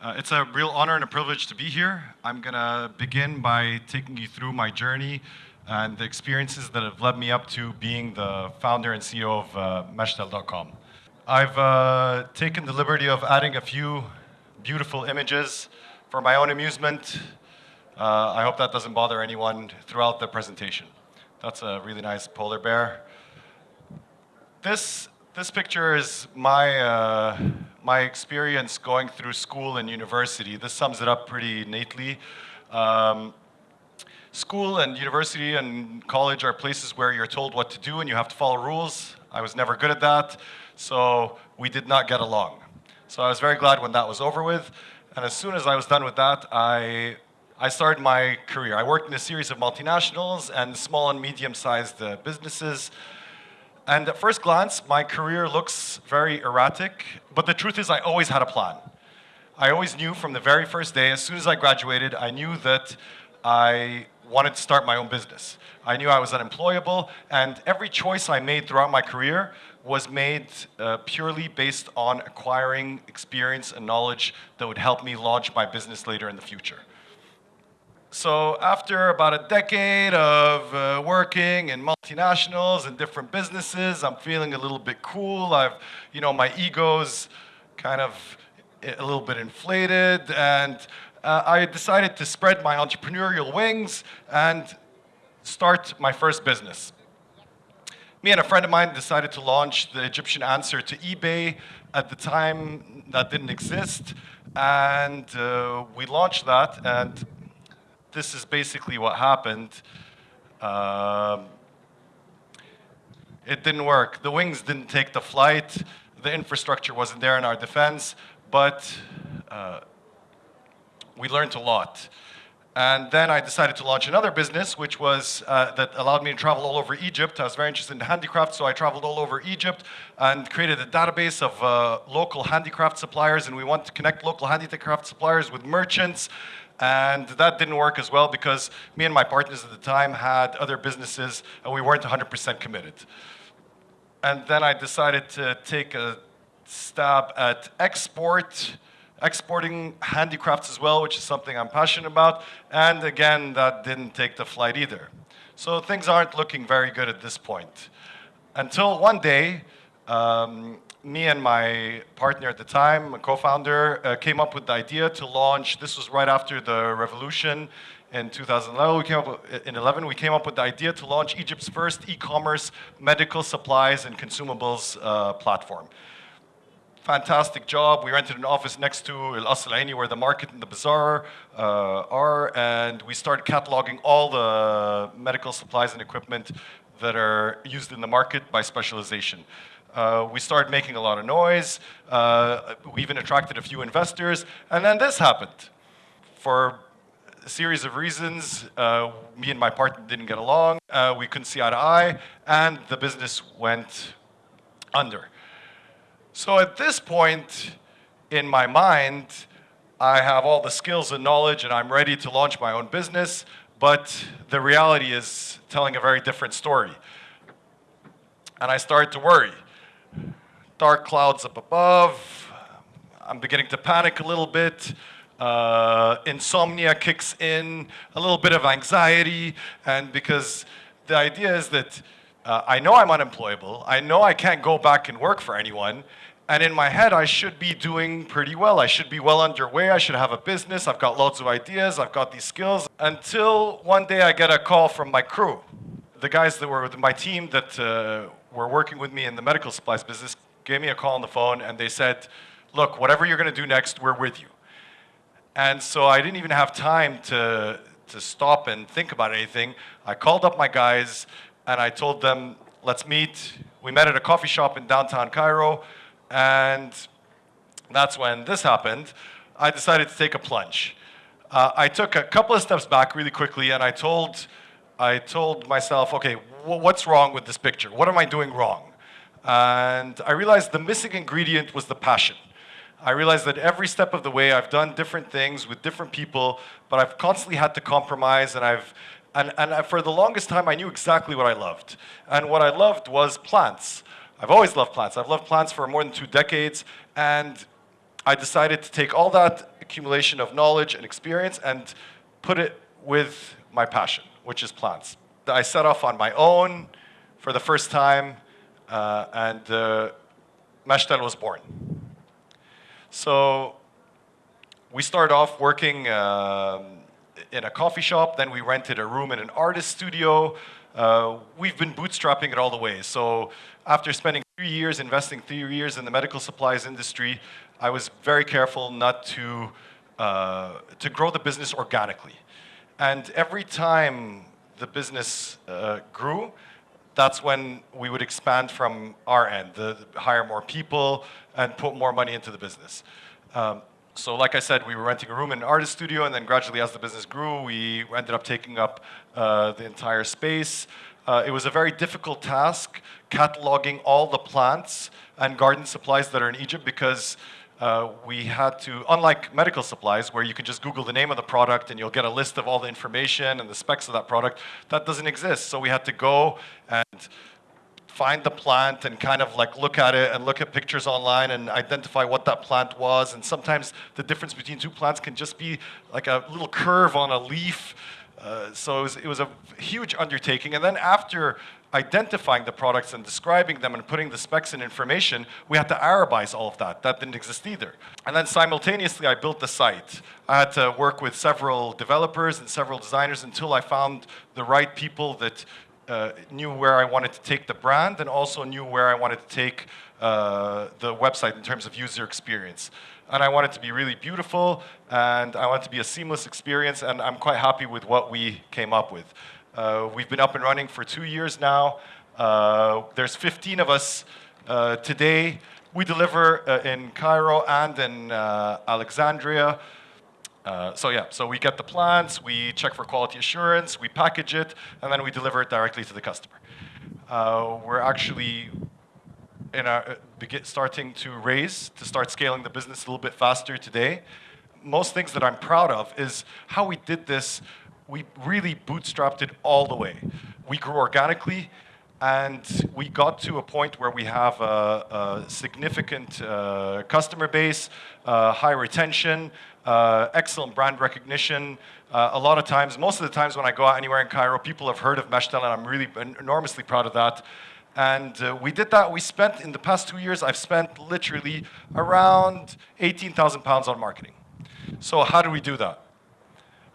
Uh, it's a real honor and a privilege to be here. I'm going to begin by taking you through my journey and the experiences that have led me up to being the founder and CEO of uh, Mashtal.com. I've uh, taken the liberty of adding a few beautiful images for my own amusement. Uh, I hope that doesn't bother anyone throughout the presentation. That's a really nice polar bear. This, this picture is my, uh, my experience going through school and university. This sums it up pretty neatly. Um, school and university and college are places where you're told what to do and you have to follow rules. I was never good at that, so we did not get along. So I was very glad when that was over with. And as soon as I was done with that, I, I started my career. I worked in a series of multinationals and small and medium-sized uh, businesses. And at first glance, my career looks very erratic, but the truth is I always had a plan. I always knew from the very first day, as soon as I graduated, I knew that I wanted to start my own business. I knew I was unemployable, and every choice I made throughout my career was made uh, purely based on acquiring experience and knowledge that would help me launch my business later in the future. So after about a decade of uh, working in multinationals and different businesses, I'm feeling a little bit cool. I've, you know, my ego's kind of a little bit inflated and uh, I decided to spread my entrepreneurial wings and start my first business. Me and a friend of mine decided to launch the Egyptian answer to eBay. At the time, that didn't exist. And uh, we launched that, and this is basically what happened. Um, it didn't work. The wings didn't take the flight. The infrastructure wasn't there in our defense, but uh, we learned a lot. And then I decided to launch another business, which was uh, that allowed me to travel all over Egypt. I was very interested in handicraft, so I traveled all over Egypt and created a database of uh, local handicraft suppliers. And we want to connect local handicraft suppliers with merchants and that didn't work as well because me and my partners at the time had other businesses and we weren't 100% committed. And then I decided to take a stab at export, exporting handicrafts as well, which is something I'm passionate about. And again, that didn't take the flight either. So things aren't looking very good at this point. Until one day, um, me and my partner at the time, a co-founder, uh, came up with the idea to launch, this was right after the revolution in 2011, we came up, in 11, we came up with the idea to launch Egypt's first e-commerce medical supplies and consumables uh, platform. Fantastic job. We rented an office next to El Asl Aini where the market and the bazaar uh, are, and we started cataloging all the medical supplies and equipment that are used in the market by specialization. Uh, we started making a lot of noise. Uh, we even attracted a few investors. And then this happened. For a series of reasons, uh, me and my partner didn't get along. Uh, we couldn't see eye to eye. And the business went under. So at this point in my mind, I have all the skills and knowledge and I'm ready to launch my own business. But the reality is telling a very different story. And I started to worry dark clouds up above. I'm beginning to panic a little bit. Uh, insomnia kicks in, a little bit of anxiety, and because the idea is that uh, I know I'm unemployable, I know I can't go back and work for anyone, and in my head I should be doing pretty well. I should be well underway, I should have a business, I've got lots of ideas, I've got these skills, until one day I get a call from my crew. The guys that were with my team that uh, were working with me in the medical supplies business gave me a call on the phone and they said, look, whatever you're going to do next, we're with you. And so I didn't even have time to, to stop and think about anything. I called up my guys and I told them, let's meet. We met at a coffee shop in downtown Cairo and that's when this happened. I decided to take a plunge. Uh, I took a couple of steps back really quickly and I told, I told myself, okay, what's wrong with this picture? What am I doing wrong? And I realized the missing ingredient was the passion. I realized that every step of the way I've done different things with different people, but I've constantly had to compromise and I've and, and for the longest time I knew exactly what I loved. And what I loved was plants. I've always loved plants. I've loved plants for more than two decades and I decided to take all that accumulation of knowledge and experience and put it with my passion, which is plants. I set off on my own for the first time, uh, and uh, Mashtal was born. So we started off working um, in a coffee shop, then we rented a room in an artist studio. Uh, we've been bootstrapping it all the way. So after spending three years, investing three years in the medical supplies industry, I was very careful not to, uh, to grow the business organically. And every time the business uh, grew, that's when we would expand from our end, the, hire more people and put more money into the business. Um, so like I said, we were renting a room in an artist studio, and then gradually as the business grew, we ended up taking up uh, the entire space. Uh, it was a very difficult task, cataloging all the plants and garden supplies that are in Egypt because uh, we had to, unlike medical supplies where you can just Google the name of the product and you'll get a list of all the information and the specs of that product, that doesn't exist. So we had to go and find the plant and kind of like look at it and look at pictures online and identify what that plant was. And sometimes the difference between two plants can just be like a little curve on a leaf. Uh, so it was, it was, a huge undertaking. And then after identifying the products and describing them and putting the specs and information, we had to Arabize all of that. That didn't exist either. And then simultaneously, I built the site. I had to work with several developers and several designers until I found the right people that uh, knew where I wanted to take the brand and also knew where I wanted to take uh, the website in terms of user experience. And I want it to be really beautiful and I want it to be a seamless experience and I'm quite happy with what we came up with. Uh, we've been up and running for two years now. Uh, there's 15 of us uh, today. We deliver uh, in Cairo and in Alexandria. Uh, so yeah, so we get the plants, we check for quality assurance, we package it, and then we deliver it directly to the customer. Uh, we're actually in our, uh, starting to raise, to start scaling the business a little bit faster today. Most things that I'm proud of is how we did this. We really bootstrapped it all the way. We grew organically, and we got to a point where we have a, a significant uh, customer base, uh, high retention, uh, excellent brand recognition. Uh, a lot of times, most of the times when I go out anywhere in Cairo, people have heard of Mashtal, and I'm really enormously proud of that. And uh, we did that. We spent, in the past two years, I've spent literally around 18,000 pounds on marketing. So how do we do that?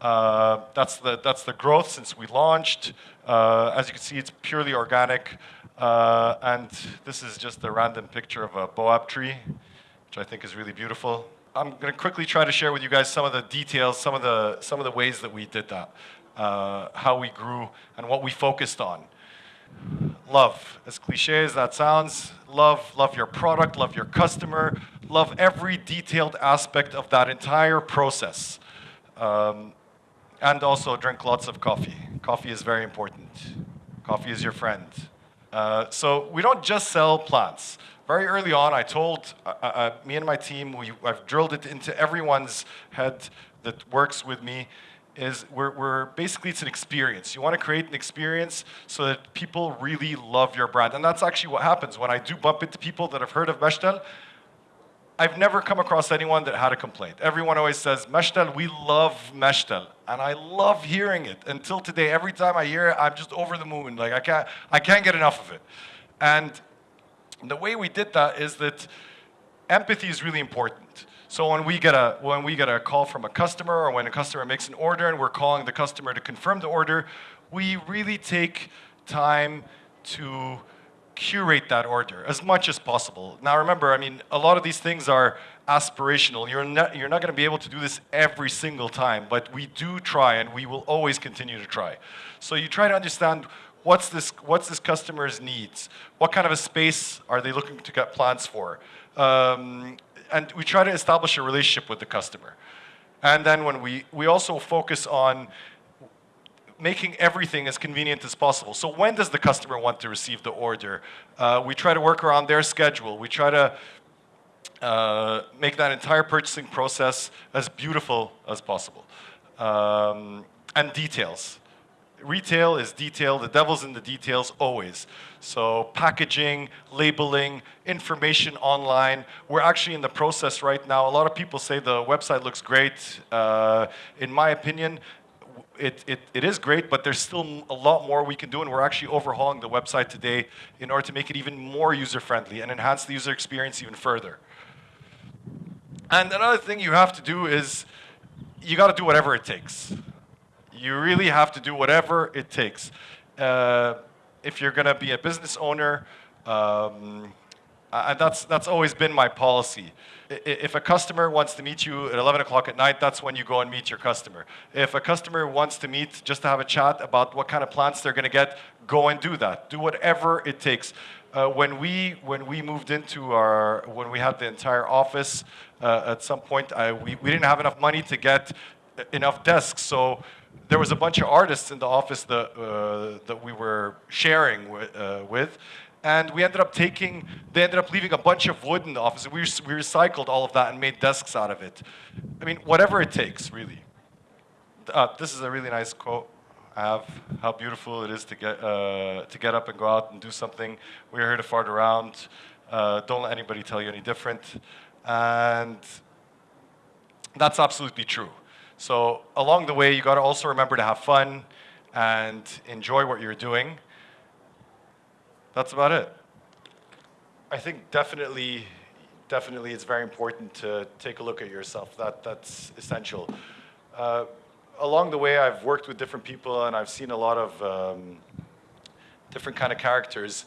Uh, that's, the, that's the growth since we launched. Uh, as you can see, it's purely organic. Uh, and this is just a random picture of a boab tree, which I think is really beautiful. I'm going to quickly try to share with you guys some of the details, some of the, some of the ways that we did that, uh, how we grew, and what we focused on. Love, as cliche as that sounds, love, love your product, love your customer, love every detailed aspect of that entire process. Um, and also drink lots of coffee. Coffee is very important. Coffee is your friend. Uh, so we don't just sell plants. Very early on, I told uh, uh, uh, me and my team, we, I've drilled it into everyone's head that works with me, is we're, we're, basically it's an experience. You want to create an experience so that people really love your brand. And that's actually what happens when I do bump into people that have heard of Mashtal. I've never come across anyone that had a complaint. Everyone always says, Mashtal, we love Mashtal. And I love hearing it. Until today, every time I hear it, I'm just over the moon. Like, I can't, I can't get enough of it. And the way we did that is that empathy is really important. So when we get a when we get a call from a customer or when a customer makes an order and we're calling the customer to confirm the order, we really take time to curate that order as much as possible. Now remember, I mean, a lot of these things are aspirational. You're not, you're not going to be able to do this every single time, but we do try and we will always continue to try. So you try to understand what's this, what's this customer's needs? What kind of a space are they looking to get plants for? Um, and we try to establish a relationship with the customer. And then when we, we also focus on making everything as convenient as possible. So when does the customer want to receive the order? Uh, we try to work around their schedule. We try to uh, make that entire purchasing process as beautiful as possible. Um, and details. retail is detail. The devil's in the details always. So packaging, labeling, information online. We're actually in the process right now. A lot of people say the website looks great. Uh, in my opinion, it, it, it is great, but there's still a lot more we can do, and we're actually overhauling the website today in order to make it even more user-friendly and enhance the user experience even further. And another thing you have to do is you got to do whatever it takes. You really have to do whatever it takes. Uh, if you're going to be a business owner, um, that's, that's always been my policy. If a customer wants to meet you at 11 o'clock at night, that's when you go and meet your customer. If a customer wants to meet just to have a chat about what kind of plants they're going to get, go and do that. Do whatever it takes. Uh, when we when we moved into our when we had the entire office uh, at some point I, we, we didn't have enough money to get enough desks so there was a bunch of artists in the office that uh, that we were sharing uh, with and we ended up taking, they ended up leaving a bunch of wood in the office. We, we recycled all of that and made desks out of it. I mean, whatever it takes, really. Uh, this is a really nice quote I have, how beautiful it is to get, uh, to get up and go out and do something. We're here to fart around. Uh, don't let anybody tell you any different. And that's absolutely true. So along the way, you got to also remember to have fun and enjoy what you're doing that's about it. I think definitely, definitely it's very important to take a look at yourself. That, that's essential. Uh, along the way, I've worked with different people and I've seen a lot of um, different kind of characters.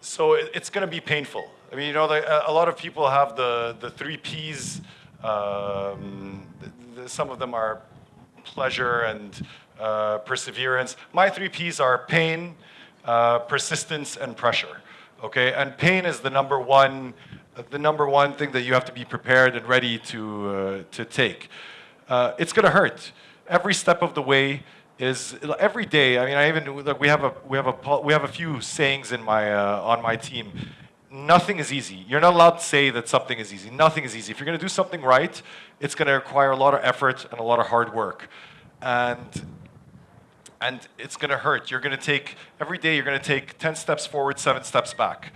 So it, it's going to be painful. I mean, you know, the, a lot of people have the, the three Ps. Um, the, the, some of them are pleasure and uh, perseverance. My three Ps are pain, uh, persistence and pressure. Okay, and pain is the number one, the number one thing that you have to be prepared and ready to uh, to take. Uh, it's going to hurt every step of the way. Is every day. I mean, I even like we have a we have a we have a few sayings in my uh, on my team. Nothing is easy. You're not allowed to say that something is easy. Nothing is easy. If you're going to do something right, it's going to require a lot of effort and a lot of hard work. And and it's going to hurt. You're going to take, every day you're going to take 10 steps forward, seven steps back.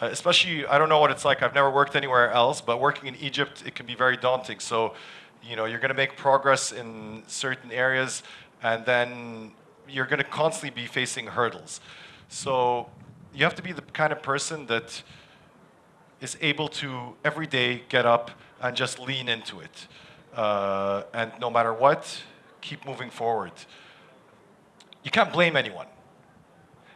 Uh, especially, I don't know what it's like, I've never worked anywhere else, but working in Egypt, it can be very daunting. So, you know, you're going to make progress in certain areas, and then you're going to constantly be facing hurdles. So you have to be the kind of person that is able to every day get up and just lean into it. Uh, and no matter what, keep moving forward you can't blame anyone.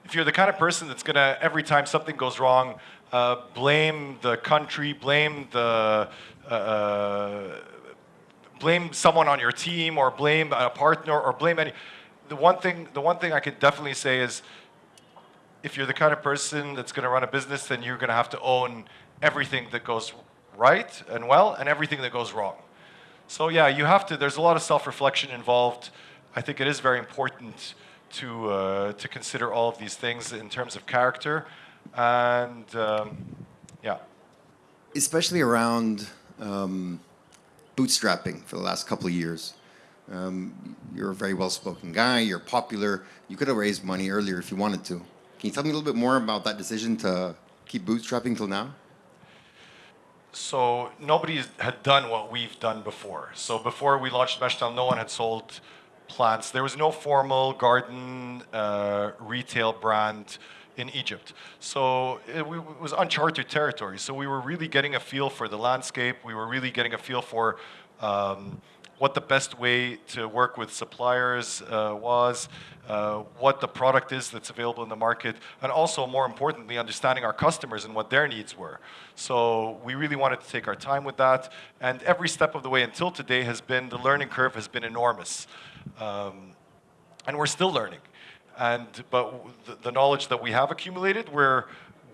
If you're the kind of person that's gonna, every time something goes wrong, uh, blame the country, blame the, uh, uh, blame someone on your team or blame a partner or blame any, the one thing, the one thing I could definitely say is, if you're the kind of person that's gonna run a business, then you're gonna have to own everything that goes right and well and everything that goes wrong. So yeah, you have to, there's a lot of self-reflection involved. I think it is very important to, uh, to consider all of these things in terms of character. And um, yeah. Especially around um, bootstrapping for the last couple of years. Um, you're a very well-spoken guy, you're popular. You could have raised money earlier if you wanted to. Can you tell me a little bit more about that decision to keep bootstrapping till now? So nobody had done what we've done before. So before we launched Mashtal, no one had sold plants. There was no formal garden uh, retail brand in Egypt. So it, it, was uncharted territory. So we were really getting a feel for the landscape. We were really getting a feel for um, what the best way to work with suppliers uh, was, uh, what the product is that's available in the market, and also, more importantly, understanding our customers and what their needs were. So we really wanted to take our time with that, and every step of the way until today has been, the learning curve has been enormous. Um, and we're still learning. And, but the, the knowledge that we have accumulated, we're,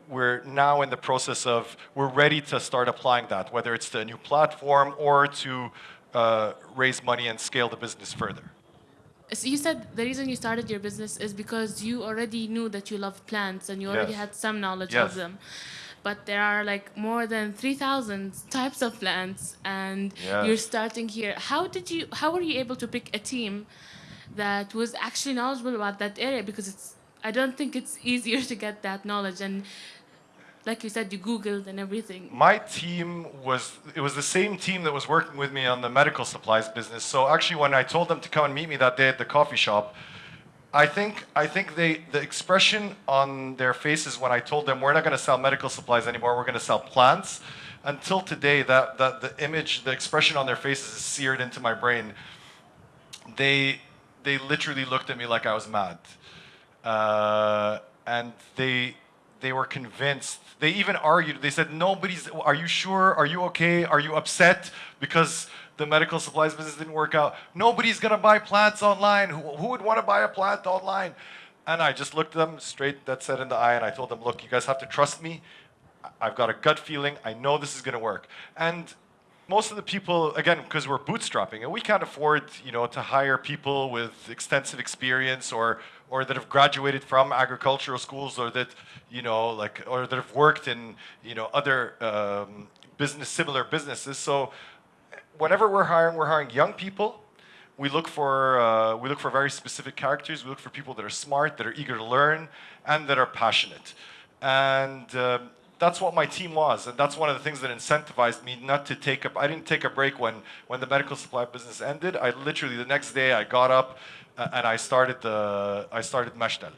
we're now in the process of, we're ready to start applying that, whether it's to a new platform or to uh, raise money and scale the business further. So you said the reason you started your business is because you already knew that you love plants and you already yes. had some knowledge yes. of them. But there are like more than 3,000 types of plants and you're starting here. How did you, how were you able to pick a team that was actually knowledgeable about that area? Because it's I don't think it's easier to get that knowledge and like you said you googled and everything. My team was it was the same team that was working with me on the medical supplies business. So actually when i told them to come and meet me that day at the coffee shop i think i think they the expression on their faces when i told them we're not going to sell medical supplies anymore we're going to sell plants until today that, that the image the expression on their faces is seared into my brain they they literally looked at me like i was mad uh, and they they were convinced. They even argued. They said, "Nobody's. Are you sure? Are you okay? Are you upset because the medical supplies business didn't work out? Nobody's gonna buy plants online. Who, who would want to buy a plant online?" And I just looked them straight, that said in the eye, and I told them, "Look, you guys have to trust me. I've got a gut feeling. I know this is gonna work." And most of the people, again, because we're bootstrapping and we can't afford, you know, to hire people with extensive experience or or that have graduated from agricultural schools or that, you know, like or that have worked in, you know, other um, business similar businesses. So whenever we're hiring, we're hiring young people. We look for uh, we look for very specific characters. We look for people that are smart, that are eager to learn, and that are passionate. And um, that's what my team was, and that's one of the things that incentivized me not to take up. I didn't take a break when when the medical supply business ended. I literally the next day I got up uh, and I started the I started Mashtal.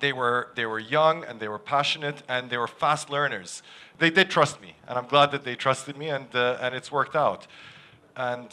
They were they were young and they were passionate and they were fast learners. They did trust me, and I'm glad that they trusted me, and uh, and it's worked out. And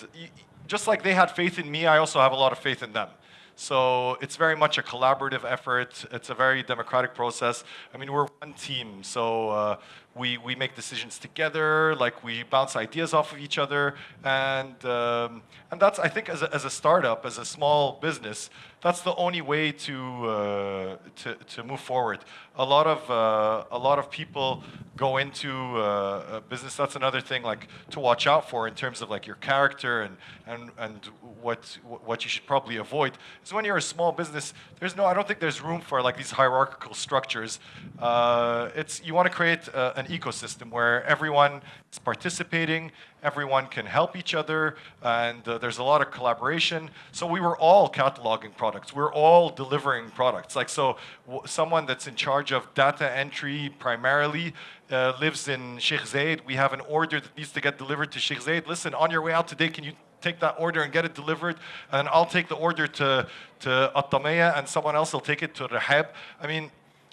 just like they had faith in me, I also have a lot of faith in them. So it's very much a collaborative effort. It's a very democratic process. I mean, we're one team, so uh, we, we make decisions together, like we bounce ideas off of each other. And, um, and that's, I think, as a, as a startup, as a small business, that's the only way to, uh, to, to move forward. A lot of, uh, a lot of people go into uh, business. That's another thing like to watch out for in terms of like your character and, and, and what, what you should probably avoid. Is when you're a small business, there's no, I don't think there's room for like these hierarchical structures. Uh, it's, you want to create uh, an ecosystem where everyone is participating, everyone can help each other, and uh, there's a lot of collaboration. So we were all cataloging products. We're all delivering products. Like so, someone that's in charge of data entry primarily uh, lives in Sheikh Zayed. We have an order that needs to get delivered to Sheikh Zayed. Listen, on your way out today, can you take that order and get it delivered? And I'll take the order to, to Atamaya and someone else will take it to Rahab. I mean,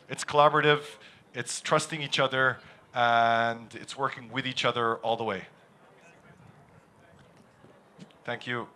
it's collaborative, it's trusting each other, and it's working with each other all the way. Thank you.